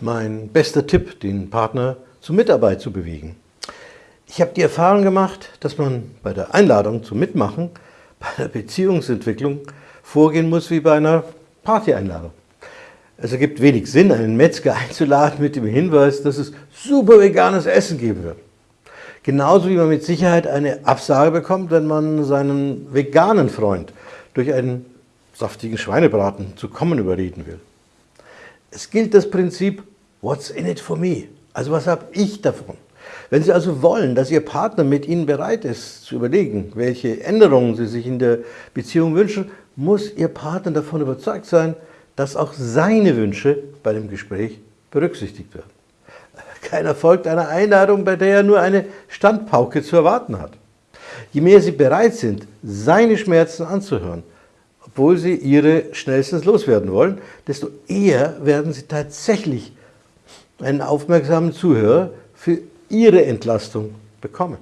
Mein bester Tipp, den Partner zur Mitarbeit zu bewegen. Ich habe die Erfahrung gemacht, dass man bei der Einladung zum Mitmachen, bei der Beziehungsentwicklung vorgehen muss wie bei einer Partyeinladung. Es ergibt wenig Sinn, einen Metzger einzuladen mit dem Hinweis, dass es super veganes Essen geben wird. Genauso wie man mit Sicherheit eine Absage bekommt, wenn man seinen veganen Freund durch einen saftigen Schweinebraten zu kommen überreden will. Es gilt das Prinzip, what's in it for me? Also was habe ich davon? Wenn Sie also wollen, dass Ihr Partner mit Ihnen bereit ist, zu überlegen, welche Änderungen Sie sich in der Beziehung wünschen, muss Ihr Partner davon überzeugt sein, dass auch seine Wünsche bei dem Gespräch berücksichtigt werden. Keiner folgt einer Einladung, bei der er nur eine Standpauke zu erwarten hat. Je mehr Sie bereit sind, seine Schmerzen anzuhören, obwohl Sie ihre schnellstens loswerden wollen, desto eher werden Sie tatsächlich einen aufmerksamen Zuhörer für Ihre Entlastung bekommen.